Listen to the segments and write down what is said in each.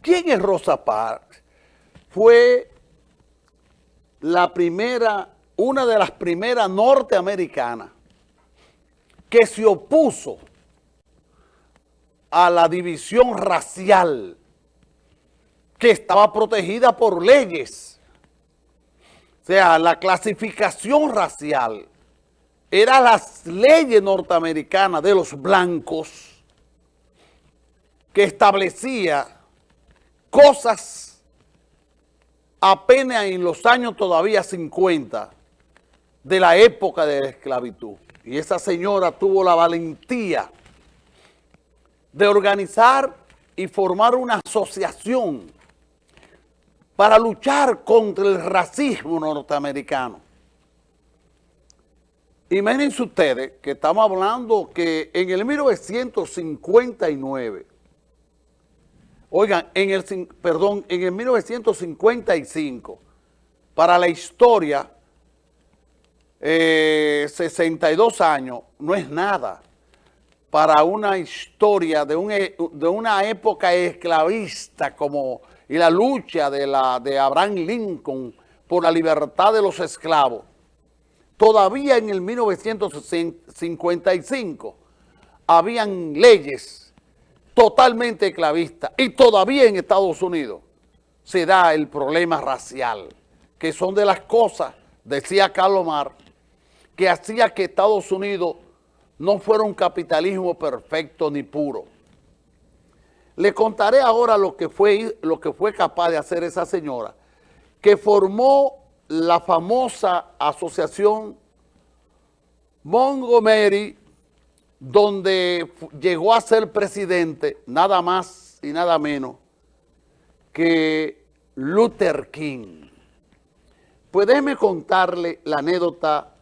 ¿Quién es Rosa Parks? Fue la primera, una de las primeras norteamericanas que se opuso a la división racial que estaba protegida por leyes. O sea, la clasificación racial era las leyes norteamericanas de los blancos que establecía cosas apenas en los años todavía 50 de la época de la esclavitud. Y esa señora tuvo la valentía de organizar y formar una asociación para luchar contra el racismo norteamericano. Imagínense ustedes que estamos hablando que en el 1959, oigan, en el, perdón, en el 1955, para la historia, 62 eh, años no es nada para una historia de, un, e, de una época esclavista como y la lucha de, la, de Abraham Lincoln por la libertad de los esclavos. Todavía en el 1955 habían leyes totalmente esclavistas y todavía en Estados Unidos se da el problema racial, que son de las cosas, decía Carlos que hacía que Estados Unidos no fuera un capitalismo perfecto ni puro. Le contaré ahora lo que fue, lo que fue capaz de hacer esa señora, que formó la famosa asociación Montgomery, donde llegó a ser presidente nada más y nada menos que Luther King. Pues déjeme contarle la anécdota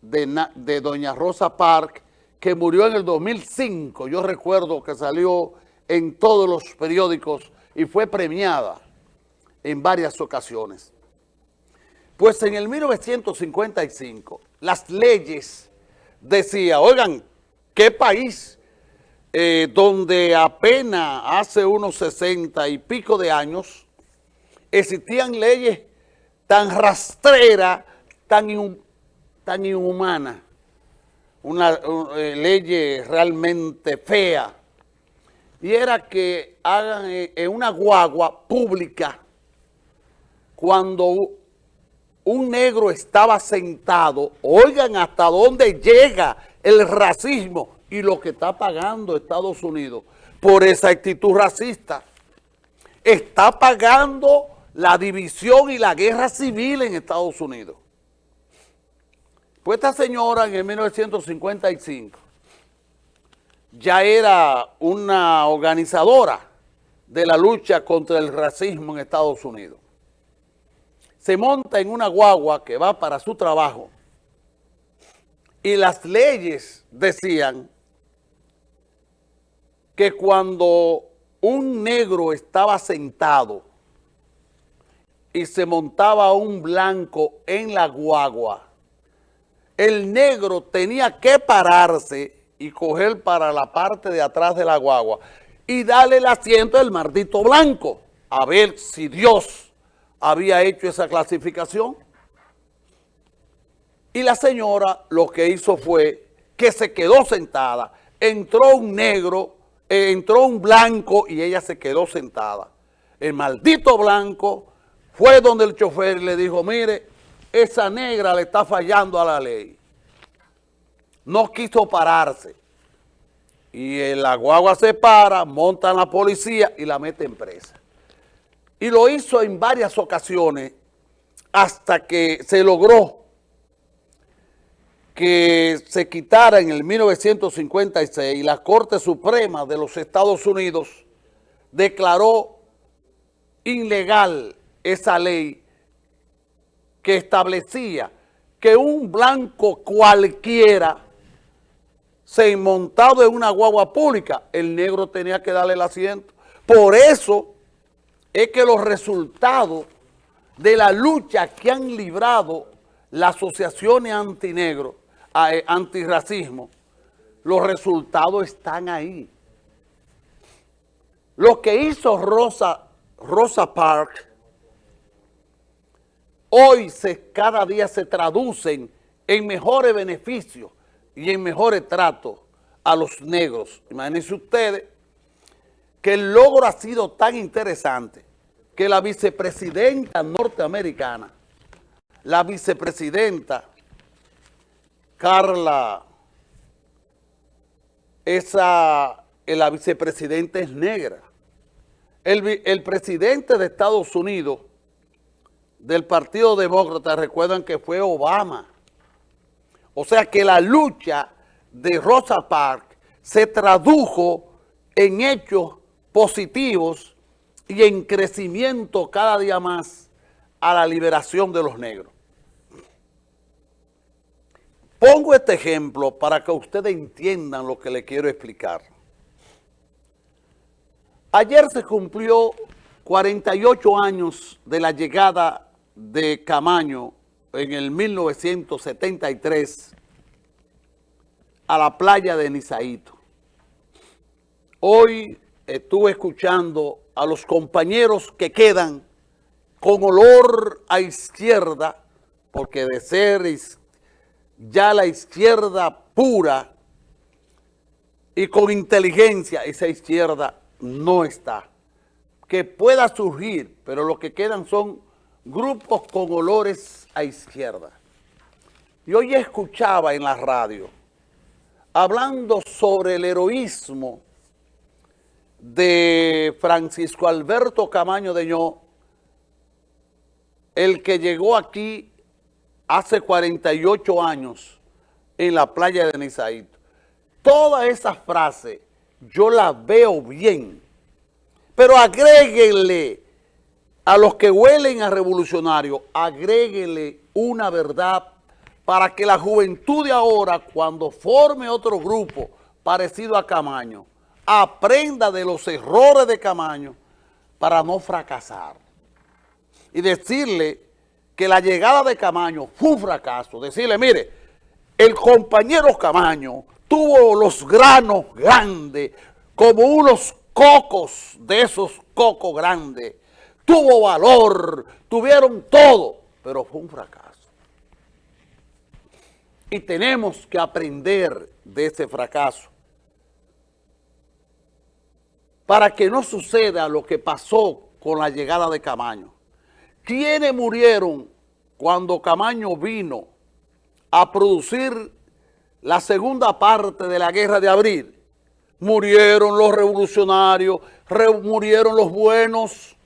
de, de doña Rosa Parks, que murió en el 2005. Yo recuerdo que salió en todos los periódicos y fue premiada en varias ocasiones. Pues en el 1955 las leyes decían, oigan, ¿qué país eh, donde apenas hace unos 60 y pico de años existían leyes tan rastreras, tan, tan inhumanas, una, eh, ley realmente fea, y era que hagan eh, en una guagua pública cuando un negro estaba sentado, oigan hasta dónde llega el racismo y lo que está pagando Estados Unidos por esa actitud racista. Está pagando la división y la guerra civil en Estados Unidos. Pues esta señora en el 1955 ya era una organizadora de la lucha contra el racismo en Estados Unidos. Se monta en una guagua que va para su trabajo y las leyes decían que cuando un negro estaba sentado y se montaba un blanco en la guagua, el negro tenía que pararse y coger para la parte de atrás de la guagua y darle el asiento del maldito blanco, a ver si Dios había hecho esa clasificación. Y la señora lo que hizo fue que se quedó sentada, entró un negro, eh, entró un blanco y ella se quedó sentada. El maldito blanco fue donde el chofer le dijo, mire, esa negra le está fallando a la ley no quiso pararse. Y la guagua se para, montan la policía y la meten presa. Y lo hizo en varias ocasiones hasta que se logró que se quitara en el 1956 la Corte Suprema de los Estados Unidos declaró ilegal esa ley que establecía que un blanco cualquiera se montado en una guagua pública, el negro tenía que darle el asiento. Por eso es que los resultados de la lucha que han librado las asociaciones antinegro, antirracismo, los resultados están ahí. Lo que hizo Rosa Rosa Parks, hoy se, cada día se traducen en mejores beneficios y en mejores tratos a los negros. Imagínense ustedes que el logro ha sido tan interesante que la vicepresidenta norteamericana, la vicepresidenta Carla, esa, la vicepresidenta es negra. El, el presidente de Estados Unidos del Partido Demócrata, recuerdan que fue Obama. O sea que la lucha de Rosa Parks se tradujo en hechos positivos y en crecimiento cada día más a la liberación de los negros. Pongo este ejemplo para que ustedes entiendan lo que les quiero explicar. Ayer se cumplió 48 años de la llegada de Camaño en el 1973 a la playa de Nizaito. Hoy estuve escuchando a los compañeros que quedan con olor a izquierda, porque de ser ya la izquierda pura y con inteligencia, esa izquierda no está. Que pueda surgir, pero lo que quedan son grupos con olores a izquierda. Y hoy escuchaba en la radio, hablando sobre el heroísmo de Francisco Alberto Camaño de Ño, el que llegó aquí hace 48 años en la playa de Nizaito. Toda esa frase yo la veo bien, pero agréguenle a los que huelen a revolucionario, agréguenle una verdad para que la juventud de ahora, cuando forme otro grupo parecido a Camaño, aprenda de los errores de Camaño para no fracasar. Y decirle que la llegada de Camaño fue un fracaso. Decirle, mire, el compañero Camaño tuvo los granos grandes, como unos cocos de esos cocos grandes. Tuvo valor, tuvieron todo, pero fue un fracaso. Y tenemos que aprender de ese fracaso para que no suceda lo que pasó con la llegada de Camaño. ¿Quiénes murieron cuando Camaño vino a producir la segunda parte de la guerra de abril? Murieron los revolucionarios, murieron los buenos,